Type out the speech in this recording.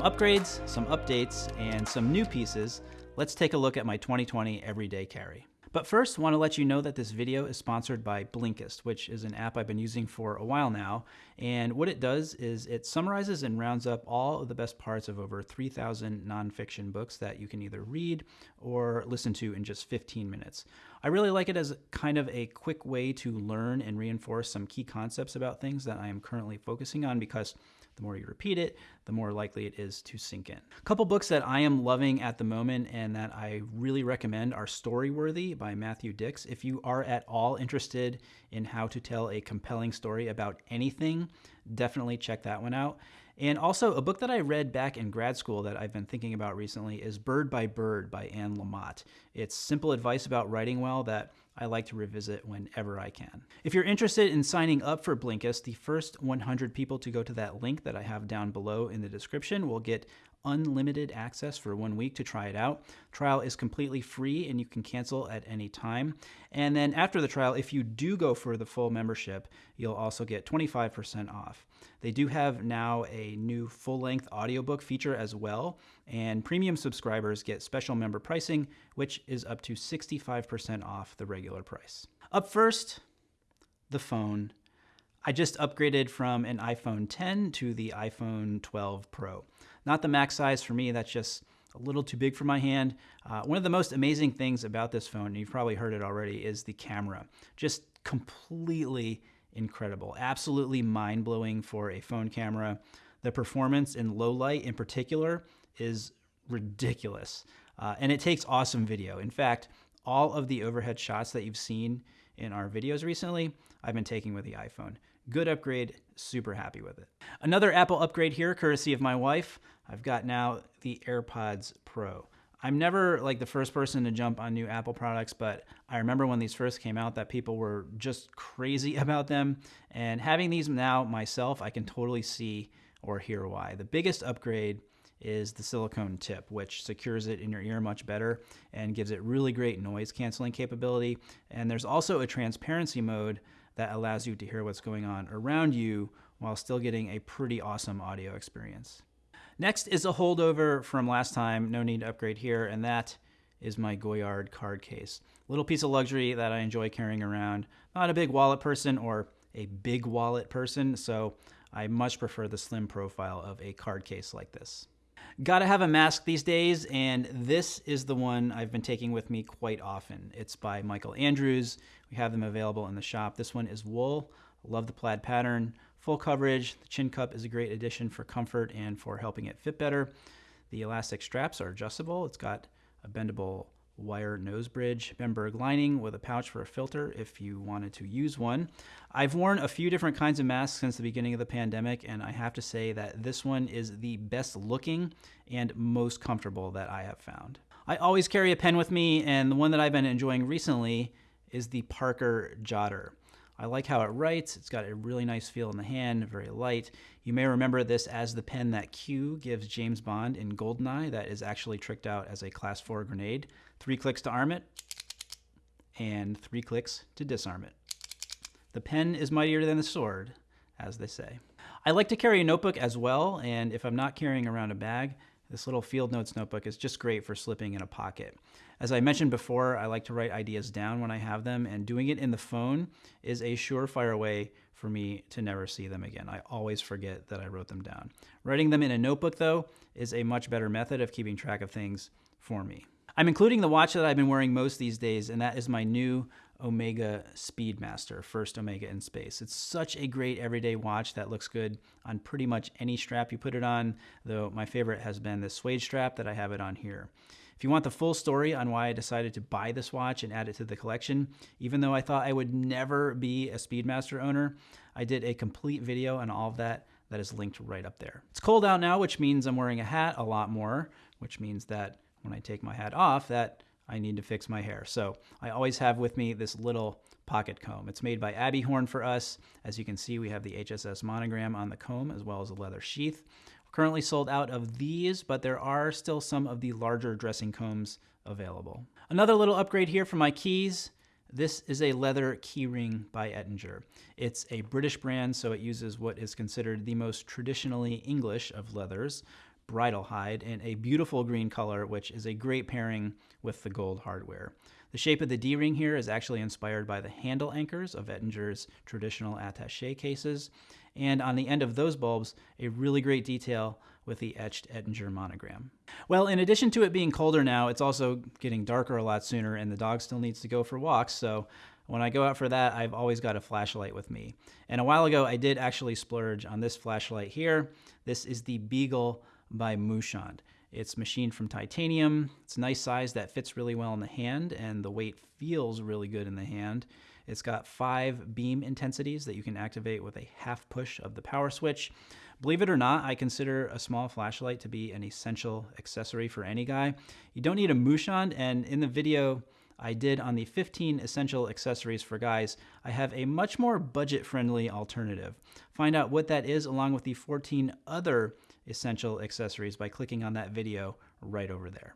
upgrades, some updates, and some new pieces, let's take a look at my 2020 everyday carry. But first, want to let you know that this video is sponsored by Blinkist, which is an app I've been using for a while now. And what it does is it summarizes and rounds up all of the best parts of over 3,000 nonfiction books that you can either read or listen to in just 15 minutes. I really like it as kind of a quick way to learn and reinforce some key concepts about things that I am currently focusing on because the more you repeat it, the more likely it is to sink in. A couple books that I am loving at the moment and that I really recommend are Storyworthy by Matthew Dicks. If you are at all interested in how to tell a compelling story about anything, definitely check that one out. And also, a book that I read back in grad school that I've been thinking about recently is Bird by Bird by Anne Lamott. It's simple advice about writing well that I like to revisit whenever I can. If you're interested in signing up for Blinkist, the first 100 people to go to that link that I have down below in the description will get unlimited access for one week to try it out. Trial is completely free and you can cancel at any time. And then after the trial, if you do go for the full membership, you'll also get 25% off. They do have now a new full-length audiobook feature as well, and premium subscribers get special member pricing, which is up to 65% off the regular price. Up first, the phone. I just upgraded from an iPhone 10 to the iPhone 12 Pro. Not the max size for me, that's just a little too big for my hand. Uh, one of the most amazing things about this phone, and you've probably heard it already, is the camera. Just completely incredible. Absolutely mind blowing for a phone camera. The performance in low light in particular is ridiculous. Uh, and it takes awesome video. In fact, all of the overhead shots that you've seen in our videos recently, I've been taking with the iPhone. Good upgrade, super happy with it. Another Apple upgrade here, courtesy of my wife. I've got now the AirPods Pro. I'm never like the first person to jump on new Apple products, but I remember when these first came out that people were just crazy about them. And having these now myself, I can totally see or hear why. The biggest upgrade is the silicone tip, which secures it in your ear much better and gives it really great noise canceling capability. And there's also a transparency mode that allows you to hear what's going on around you while still getting a pretty awesome audio experience. Next is a holdover from last time, no need to upgrade here, and that is my Goyard card case. Little piece of luxury that I enjoy carrying around. Not a big wallet person or a big wallet person, so I much prefer the slim profile of a card case like this. Gotta have a mask these days, and this is the one I've been taking with me quite often. It's by Michael Andrews. We have them available in the shop. This one is wool. Love the plaid pattern. Full coverage. The chin cup is a great addition for comfort and for helping it fit better. The elastic straps are adjustable. It's got a bendable wire nose bridge, Bemberg lining with a pouch for a filter if you wanted to use one. I've worn a few different kinds of masks since the beginning of the pandemic, and I have to say that this one is the best looking and most comfortable that I have found. I always carry a pen with me, and the one that I've been enjoying recently is the Parker Jotter. I like how it writes. It's got a really nice feel in the hand, very light. You may remember this as the pen that Q gives James Bond in GoldenEye that is actually tricked out as a class 4 grenade. Three clicks to arm it, and three clicks to disarm it. The pen is mightier than the sword, as they say. I like to carry a notebook as well, and if I'm not carrying around a bag, this little field notes notebook is just great for slipping in a pocket. As I mentioned before, I like to write ideas down when I have them, and doing it in the phone is a surefire way for me to never see them again. I always forget that I wrote them down. Writing them in a notebook, though, is a much better method of keeping track of things for me. I'm including the watch that I've been wearing most these days, and that is my new Omega Speedmaster, first Omega in space. It's such a great everyday watch that looks good on pretty much any strap you put it on, though my favorite has been the suede strap that I have it on here. If you want the full story on why I decided to buy this watch and add it to the collection, even though I thought I would never be a Speedmaster owner, I did a complete video on all of that that is linked right up there. It's cold out now, which means I'm wearing a hat a lot more, which means that when I take my hat off that I need to fix my hair. So I always have with me this little pocket comb. It's made by Abbey Horn for us. As you can see, we have the HSS monogram on the comb as well as a leather sheath. We're currently sold out of these, but there are still some of the larger dressing combs available. Another little upgrade here for my keys. This is a leather keyring by Ettinger. It's a British brand, so it uses what is considered the most traditionally English of leathers, bridle hide in a beautiful green color, which is a great pairing with the gold hardware. The shape of the D-ring here is actually inspired by the handle anchors of Ettinger's traditional attaché cases, and on the end of those bulbs, a really great detail with the etched Ettinger monogram. Well, in addition to it being colder now, it's also getting darker a lot sooner and the dog still needs to go for walks, so when I go out for that, I've always got a flashlight with me. And a while ago, I did actually splurge on this flashlight here. This is the Beagle by Muyshondt. It's machined from titanium. It's a nice size that fits really well in the hand, and the weight feels really good in the hand. It's got five beam intensities that you can activate with a half push of the power switch. Believe it or not, I consider a small flashlight to be an essential accessory for any guy. You don't need a Muyshondt, and in the video I did on the 15 essential accessories for guys, I have a much more budget-friendly alternative. Find out what that is along with the 14 other essential accessories by clicking on that video right over there.